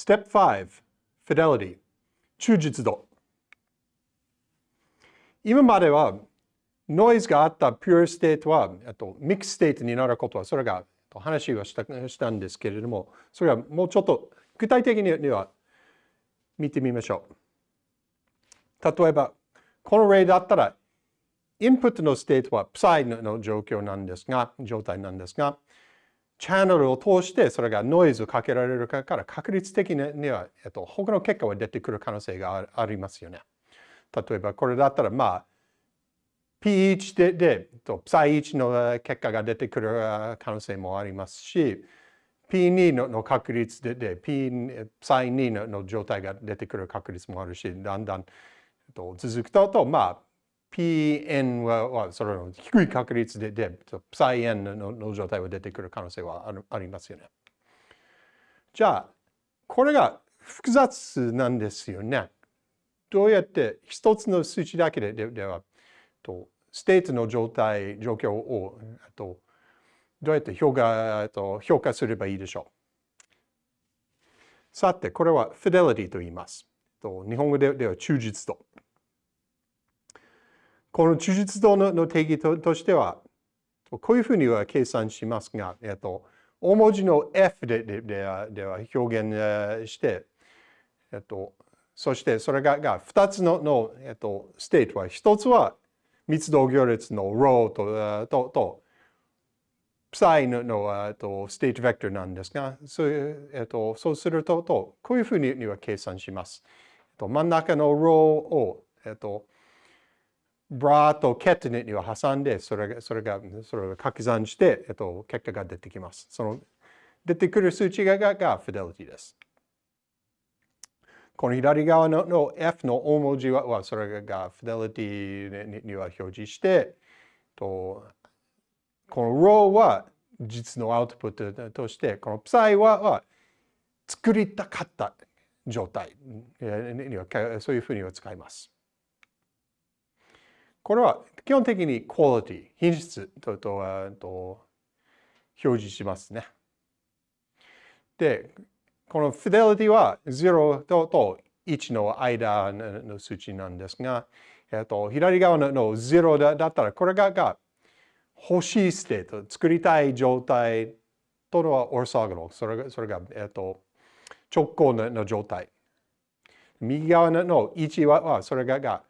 Step 5 Fidelity. 忠実度。今まではノイズがあった Pure State はと Mixed State になることはそれが話をしたしたんですけれどもそれはもうちょっと具体的には見てみましょう。例えばこの例だったらインプットのステートは Psi の状況なんですが状態なんですがチャンネルを通してそれがノイズをかけられるから確率的には、えっと、他の結果は出てくる可能性がありますよね。例えばこれだったらまあ P1 でで Psi1 の結果が出てくる可能性もありますし P2 のの確率でで Psi2 のの状態が出てくる確率もあるしだんだんえっと続くととまあ Pn はそれの低い確率でで Psi n のの状態は出てくる可能性はあるありますよね。じゃあこれが複雑なんですよね。どうやって一つの数値だけでではとステートの状態状況をとどうやって評価と評価すればいいでしょう。さてこれは fidelity と言います。と日本語では忠実度。この忠実度の定義としては、こういうふうには計算しますが、えっと、大文字の F でででは表現して、えっと、そしてそれがが2つのの、えっと、ステートは、1つは密度行列の row ととと psi のの、えっと、ステートベクトルなんですが、そう,、えっと、そうするとと、こういうふうには計算します。えっと、真ん中の rho を、えっと、ブラとケットネットを挟んで、それが、それが、それを掛け算して、えっと、結果が出てきます。その、出てくる数値がががフィデリティです。この左側のの F の大文字は、はそれがフィデリティには表示して、とこの row は実のアウトプットとして、この psi はは作りたかった状態には、そういうふうには使います。これは基本的に quality、品質ととと表示しますね。で、この fidelity は0とと1の間の数値なんですが、えっと、左側の0だだったら、これがが欲しいステート、作りたい状態とのは orthogonal それが、それが、えっと、直行の状態。右側の1は、はそれがが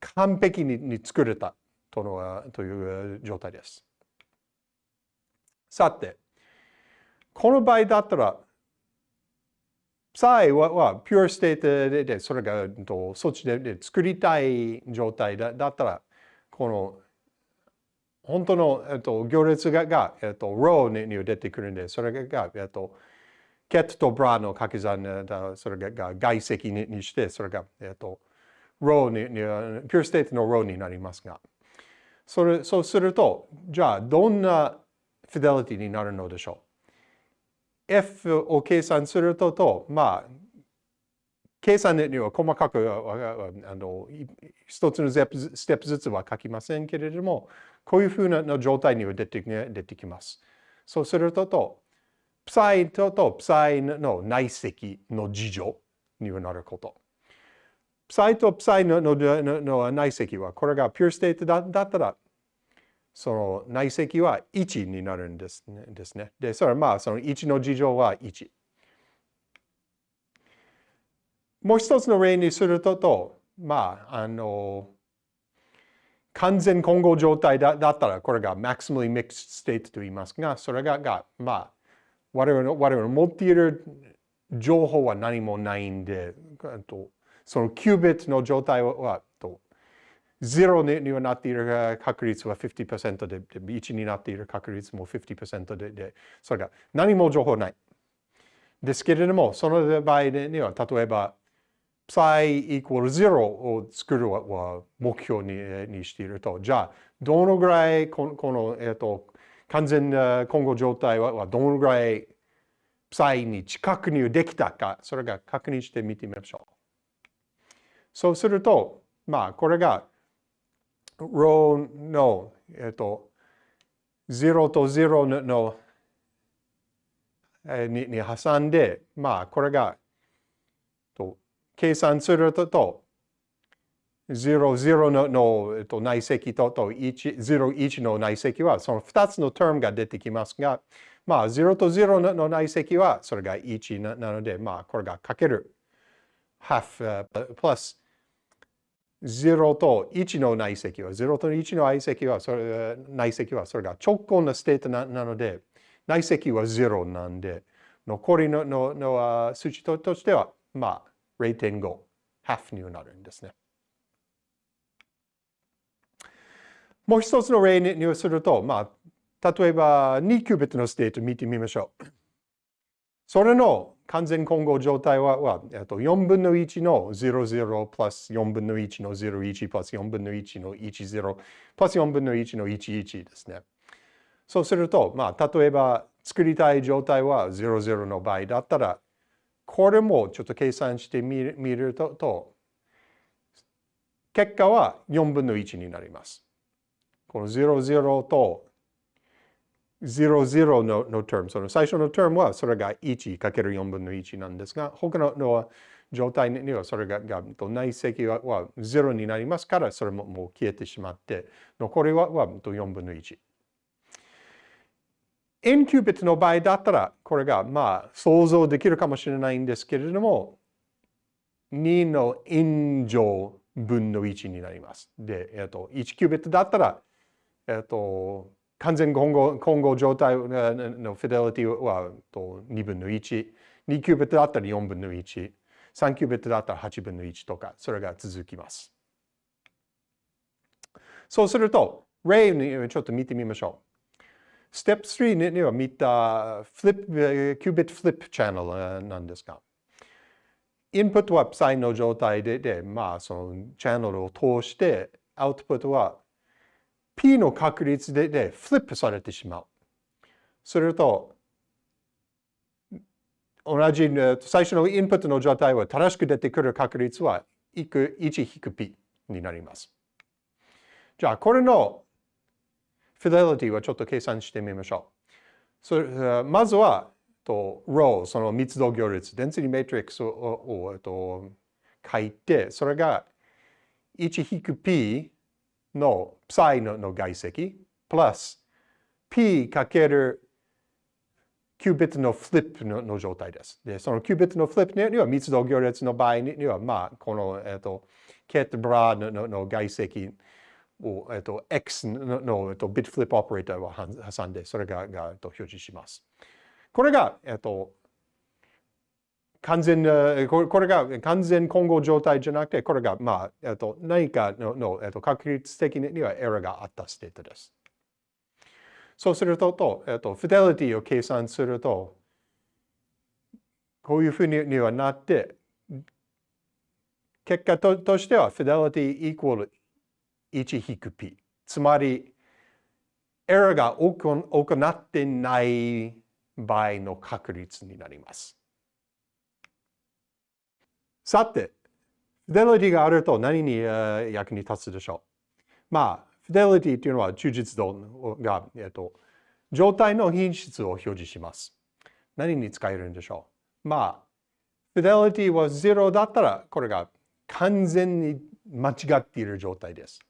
完璧に作れたとのという状態です。さて、この場合だったら、サイはは pure state でそれがそっちで作りたい状態だったら、この本当の、えっと、行列がが、えっと、row に出てくるんで、それが、えっと、ケットとブラの掛け算、それが外積ににして、それが、えっと、ローに、 pure state のローになりますが、それそうすると、じゃあどんなフィデリティになるのでしょう ?F を計算するとと、まあ、計算には細かくあの一つのステップずつは書きませんけれども、こういうふうな状態には出て出てきます。そうするとと、プサイととプサイの内積の事情にはなること。プサイとプサイのの内積は、これがピューステートだだったら、その内積は1になるんですね。ですねで、それはまあ、その1の事情は1。もう一つの例にすると、とまあ、あの、完全混合状態だだったら、これが maximally mixed state と言いますが、それが、がまあ、我々の我々の持っている情報は何もないんで、とそのキュービットの状態は、と0にはなっている確率は50%で、1になっている確率も50%で、でそれが何も情報ない。ですけれども、その場合には、例えば、psi equal 0を作るは目標にしていると、じゃあ、どのぐらいこの、このえっ、と、完全な混合状態はどのぐらい psi に近くにできたか、それが確認してみてみましょう。そうすると、まあ、これが、ローの、えっと、0と0の、にに挟んで、まあ、これがと計算すると、00のの、えっと、内積とと01の内積はその2つのタームが出てきますが、まあ0と0の内積はそれが1なので、まあこれがかける。half、uh, plus 0と1の内積は、0と1の内積は、それ内積はそれが直行のステートなので、内積は0なんで、残りののの数値としては、まあ0.5、half になるんですね。もう一つの例にすると、まあ、例えば2キュービットのステート見てみましょう。それの完全混合状態ははと4分の1の00プラス4分の1の01プラス4分の1の10プラス4分の1の11ですね。そうすると、まあ、例えば作りたい状態は00の場合だったら、これもちょっと計算してみると、結果は4分の1になります。この00と00のの term、その最初の term はそれが 1×4 分の1なんですが、他のの状態にはそれがが内積はは0になりますから、それももう消えてしまって、残りはは4分の1。n キュービットの場合だったら、これがまあ想像できるかもしれないんですけれども、2の n 乗分の1になります。で、えっと、1キュービットだったら、えっと、完全混合混合状態のフィデリティは2分の1、2キュービットだったら4分の1、3キュービットだったら8分の1とか、それが続きます。そうすると、例にちょっと見てみましょう。ステップ3には見たフリップ、キュービットフリップチャンネルなんですが、インプットは Psi の状態で、でまあ、そのチャンネルを通して、アウトプットは P の確率ででフリップされてしまう。すると、同じ最初のインプットの状態は正しく出てくる確率は1 P になります。じゃあ、これのフィデリティはちょっと計算してみましょう。それまずは、と、ロー、その密度行列、デンシティメトリックスををと書いて、それが1 P の psi のの外積、プラス p かけるキュービットのフリップの状態です。で、そのキュービットのフリップには密度行列の場合には、まあ、この、えっ、と、ケットブラののの外積を、えっ、と、x のの、えっと、ビットフリップオペレーターを挟んで、それがが、えっと、表示します。これが、えっと、完全、これが完全混合状態じゃなくて、これが、まあ、えっと、何かのの、えっと、確率的にはエラーがあったステートです。そうすると、とえっと、フィデリティを計算すると、こういうふうにはなって、結果ととしては、フィデリティイコール1 p。つまり、エラーが行ってない場合の確率になります。さて、フィデリティがあると何に役に立つでしょう？まあ、フィデリティというのは忠実度が、えっと、状態の品質を表示します。何に使えるんでしょう？まあ、フィデリティは0だったら、これが完全に間違っている状態です。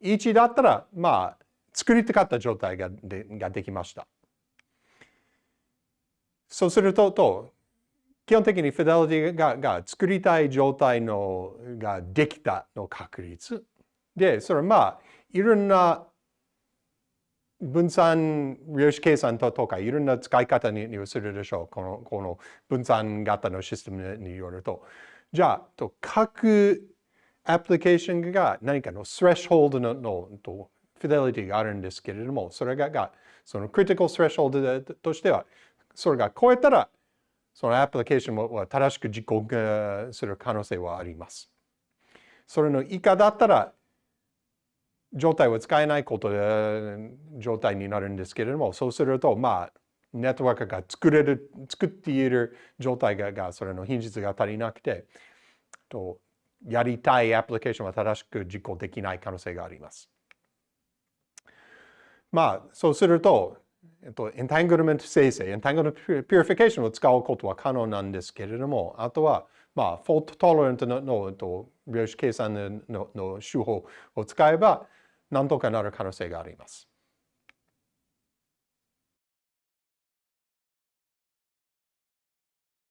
1だったら、まあ、作りたかった状態がでができました。そうすると、と基本的にフィデリティがが作りたい状態のができたの確率。で、それはまあ、いろんな分散量子計算とかいろんな使い方にするでしょう。このこの分散型のシステムによると。じゃあ、と各アプリケーションが何かのスレッシュホールドののとフィデリティがあるんですけれども、それががそのクリティカルスレッシュホールドとしては、それが超えたらそのアプリケーションは正しく実行する可能性はあります。それの以下だったら、状態は使えないことで状態になるんですけれども、そうすると、まあ、ネットワークが作れる、作っている状態が、がそれの品質が足りなくて、とやりたいアプリケーションは正しく実行できない可能性があります。まあ、そうすると、えっと、エンタングルメント生成、 entanglement purification を使うことは可能なんですけれども、あとは、まあ、 fault tolerant ののと量子計算のの手法を使えば、なんとかなる可能性があります。